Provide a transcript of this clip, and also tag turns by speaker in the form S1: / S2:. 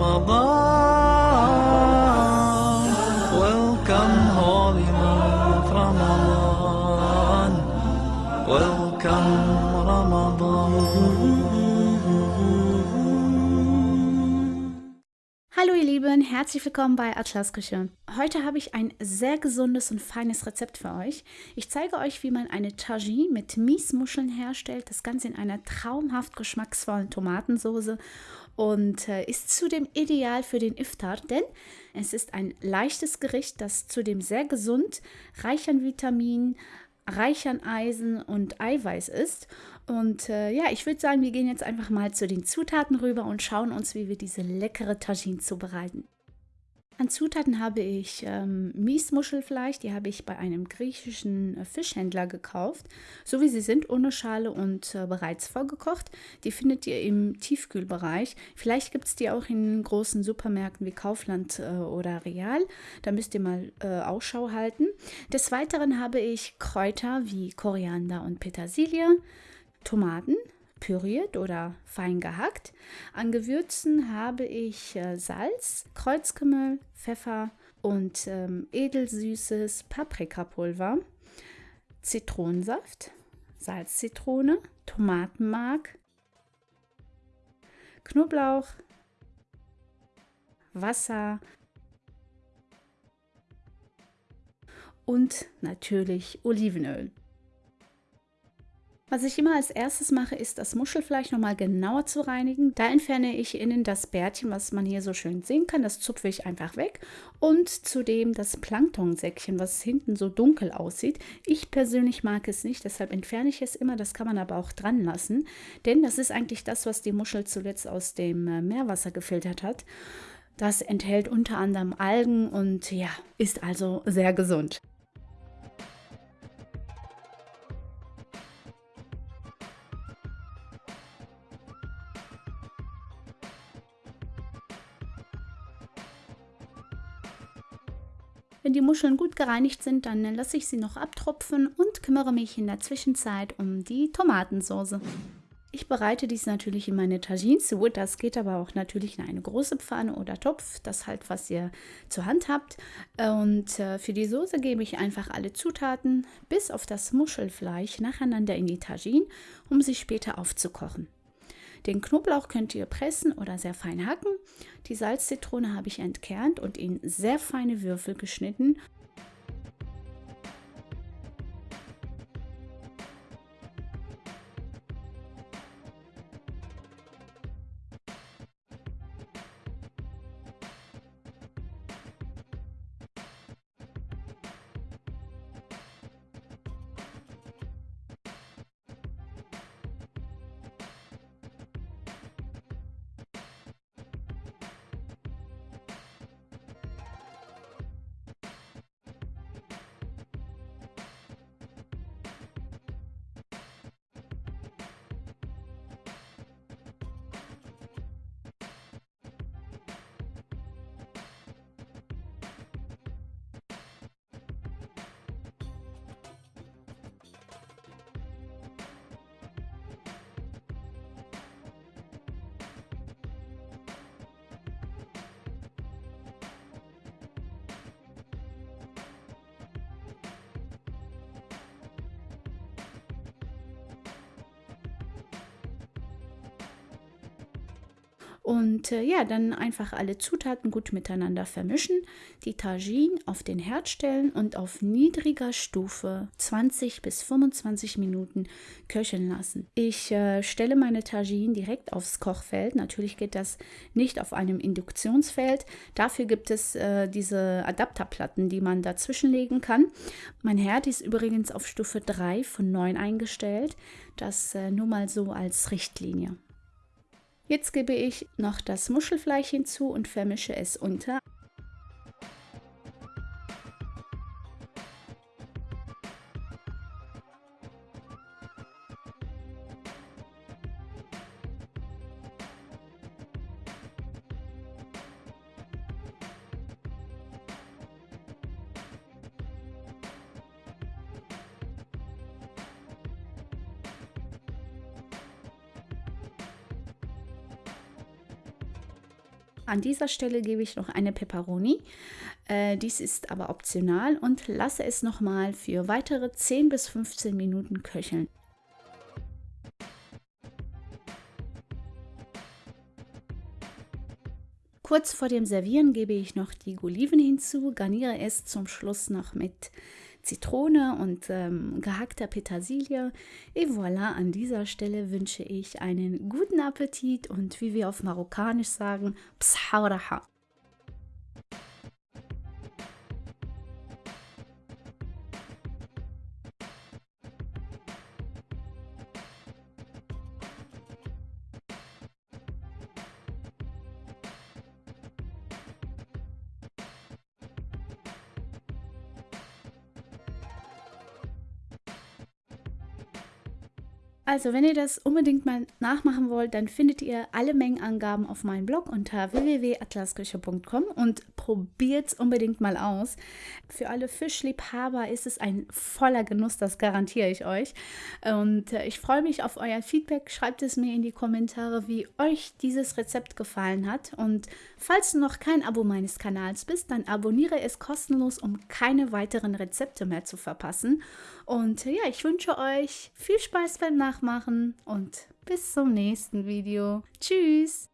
S1: رمضان Lieben, herzlich willkommen bei Atlas Küche. Heute habe ich ein sehr gesundes und feines Rezept für euch. Ich zeige euch, wie man eine Tagine mit Miesmuscheln herstellt, das Ganze in einer traumhaft geschmacksvollen Tomatensoße und äh, ist zudem ideal für den Iftar, denn es ist ein leichtes Gericht, das zudem sehr gesund, reich an Vitaminen, reich an Eisen und Eiweiß ist. Und äh, ja, ich würde sagen, wir gehen jetzt einfach mal zu den Zutaten rüber und schauen uns, wie wir diese leckere Tagine zubereiten. An Zutaten habe ich ähm, Miesmuschelfleisch, die habe ich bei einem griechischen äh, Fischhändler gekauft, so wie sie sind, ohne Schale und äh, bereits vorgekocht. Die findet ihr im Tiefkühlbereich. Vielleicht gibt es die auch in großen Supermärkten wie Kaufland äh, oder Real. Da müsst ihr mal äh, Ausschau halten. Des Weiteren habe ich Kräuter wie Koriander und Petersilie, Tomaten, püriert oder fein gehackt. An Gewürzen habe ich äh, Salz, Kreuzkümmel, Pfeffer und ähm, edelsüßes Paprikapulver, Zitronensaft, Salzzitrone, Tomatenmark, Knoblauch, Wasser und natürlich Olivenöl. Was ich immer als erstes mache, ist das Muschelfleisch nochmal genauer zu reinigen. Da entferne ich innen das Bärtchen, was man hier so schön sehen kann. Das zupfe ich einfach weg. Und zudem das Planktonsäckchen, was hinten so dunkel aussieht. Ich persönlich mag es nicht, deshalb entferne ich es immer. Das kann man aber auch dran lassen. Denn das ist eigentlich das, was die Muschel zuletzt aus dem äh, Meerwasser gefiltert hat. Das enthält unter anderem Algen und ja, ist also sehr gesund. Wenn die Muscheln gut gereinigt sind, dann lasse ich sie noch abtropfen und kümmere mich in der Zwischenzeit um die Tomatensauce. Ich bereite dies natürlich in meine Tagine zu, das geht aber auch natürlich in eine große Pfanne oder Topf, das halt, was ihr zur Hand habt. Und äh, für die Soße gebe ich einfach alle Zutaten bis auf das Muschelfleisch nacheinander in die Tagine, um sie später aufzukochen. Den Knoblauch könnt ihr pressen oder sehr fein hacken. Die Salzzitrone habe ich entkernt und in sehr feine Würfel geschnitten Und äh, ja, dann einfach alle Zutaten gut miteinander vermischen, die Tagine auf den Herd stellen und auf niedriger Stufe 20 bis 25 Minuten köcheln lassen. Ich äh, stelle meine Tagine direkt aufs Kochfeld. Natürlich geht das nicht auf einem Induktionsfeld. Dafür gibt es äh, diese Adapterplatten, die man dazwischen legen kann. Mein Herd ist übrigens auf Stufe 3 von 9 eingestellt. Das äh, nur mal so als Richtlinie. Jetzt gebe ich noch das Muschelfleisch hinzu und vermische es unter. An dieser Stelle gebe ich noch eine Peperoni. Äh, dies ist aber optional und lasse es nochmal für weitere 10 bis 15 Minuten köcheln. Kurz vor dem Servieren gebe ich noch die Oliven hinzu, garniere es zum Schluss noch mit Zitrone und ähm, gehackter Petersilie. Et voilà, an dieser Stelle wünsche ich einen guten Appetit und wie wir auf Marokkanisch sagen, Pshauraha. Also, wenn ihr das unbedingt mal nachmachen wollt, dann findet ihr alle Mengenangaben auf meinem Blog unter www.atlasküche.com und probiert es unbedingt mal aus. Für alle Fischliebhaber ist es ein voller Genuss, das garantiere ich euch. Und äh, ich freue mich auf euer Feedback. Schreibt es mir in die Kommentare, wie euch dieses Rezept gefallen hat. Und falls du noch kein Abo meines Kanals bist, dann abonniere es kostenlos, um keine weiteren Rezepte mehr zu verpassen. Und ja, ich wünsche euch viel Spaß beim Nachmachen und bis zum nächsten Video. Tschüss!